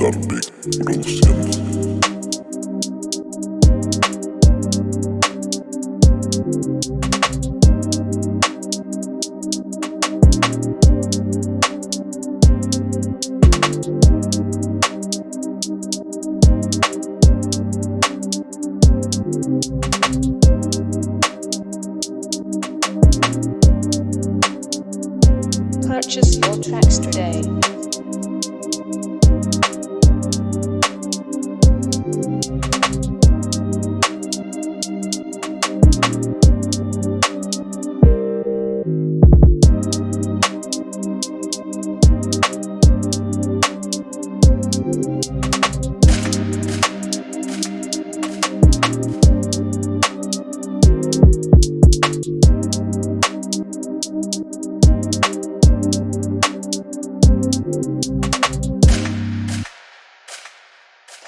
Darby produciendo. Purchase your tracks today.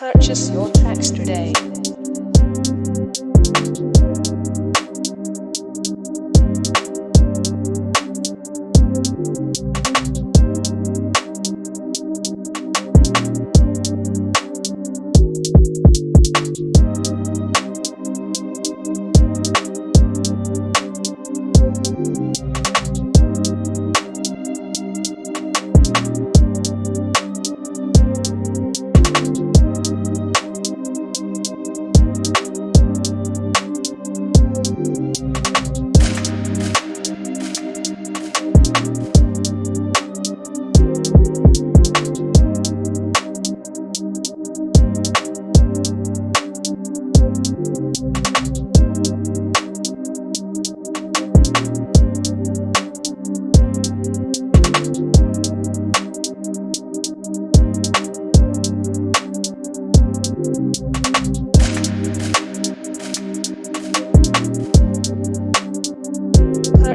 Purchase your tracks today.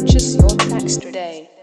Purchase your tracks today.